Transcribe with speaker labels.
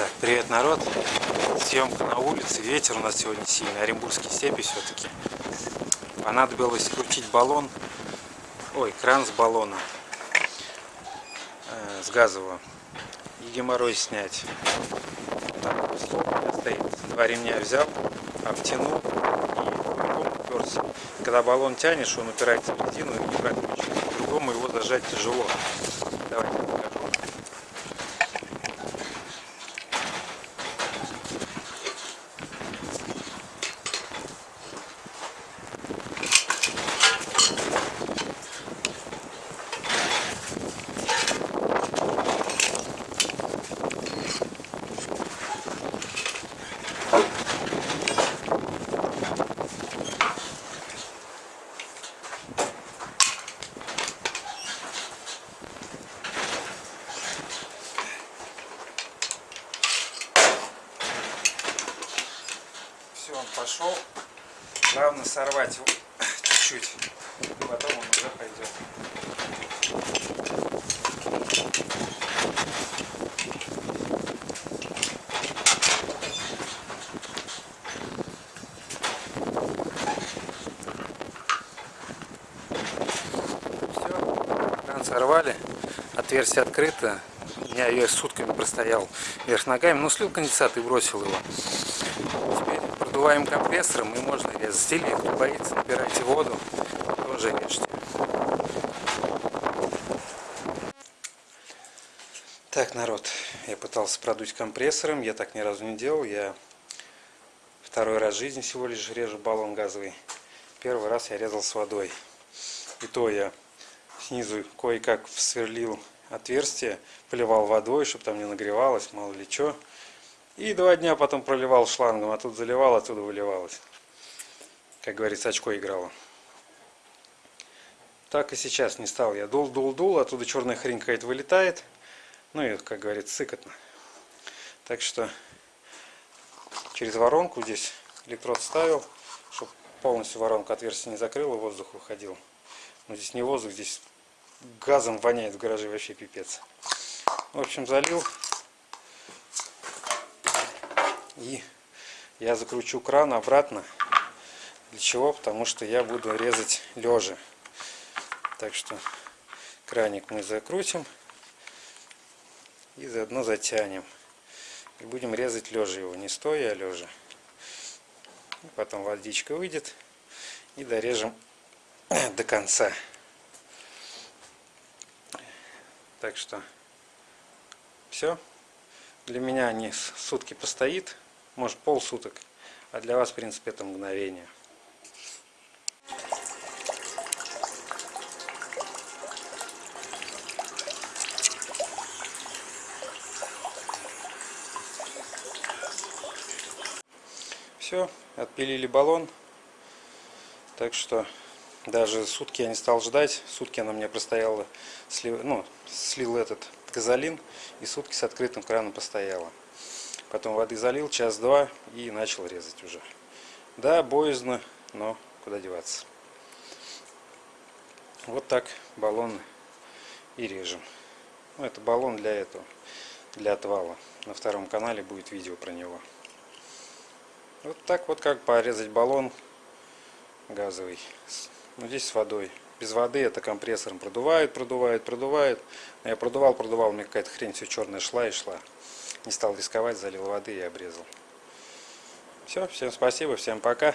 Speaker 1: Так, привет, народ. Съемка на улице. Ветер у нас сегодня сильный. Оренбургские степи все-таки. Понадобилось крутить баллон. Ой, кран с баллона. Э, с газового. И геморрой снять. Так, стоит. Два ремня взял, обтянул уперся. Когда баллон тянешь, он упирается в резину и не прокручивается. По-другому его зажать тяжело. Давайте покажу. Все, он пошел. Главное сорвать его чуть-чуть. Потом он уже пойдет. Все, кран сорвали. Отверстие открыто. Я ее сутками простоял вверх ногами, но слил конденсат и бросил его. Теперь продуваем компрессором и можно резать. Или кто боится, набирайте воду, тоже режьте. Так, народ, я пытался продуть компрессором, я так ни разу не делал. Я второй раз в жизни всего лишь режу баллон газовый. Первый раз я резал с водой. И то я снизу кое-как сверлил отверстие, поливал водой, чтобы там не нагревалось, мало ли что. И два дня потом проливал шлангом, а тут заливал, оттуда выливалось. Как говорится, очко играло. Так и сейчас не стал. Я дул, дул, дул, оттуда черная хрень какая-то вылетает. Ну и, как говорится, сыкотно. Так что через воронку здесь электрод ставил, чтобы полностью воронку отверстие не закрыло, воздух выходил. Но здесь не воздух, здесь газом воняет в гараже вообще пипец. В общем, залил. И я закручу кран обратно. Для чего? Потому что я буду резать лежа. Так что краник мы закрутим и заодно затянем. И будем резать лежа его, не стоя, а лежа. Потом водичка выйдет и дорежем до конца. Так что все. Для меня они сутки постоит, может полсуток. А для вас, в принципе, это мгновение. Все, отпилили баллон. Так что даже сутки я не стал ждать. Сутки она мне простояла, слив, ну, слил этот газолин и сутки с открытым краном постояла. Потом воды залил, час-два и начал резать уже. Да, боязно, но куда деваться. Вот так баллон и режем. Ну, это баллон для этого, для отвала. На втором канале будет видео про него. Вот так вот как порезать баллон газовый. Ну, здесь с водой. Без воды это компрессором продувает, продувает, продувает. Я продувал, продувал, мне какая-то хрень все черная шла и шла. Не стал рисковать, залил воды и обрезал. Все, всем спасибо, всем пока.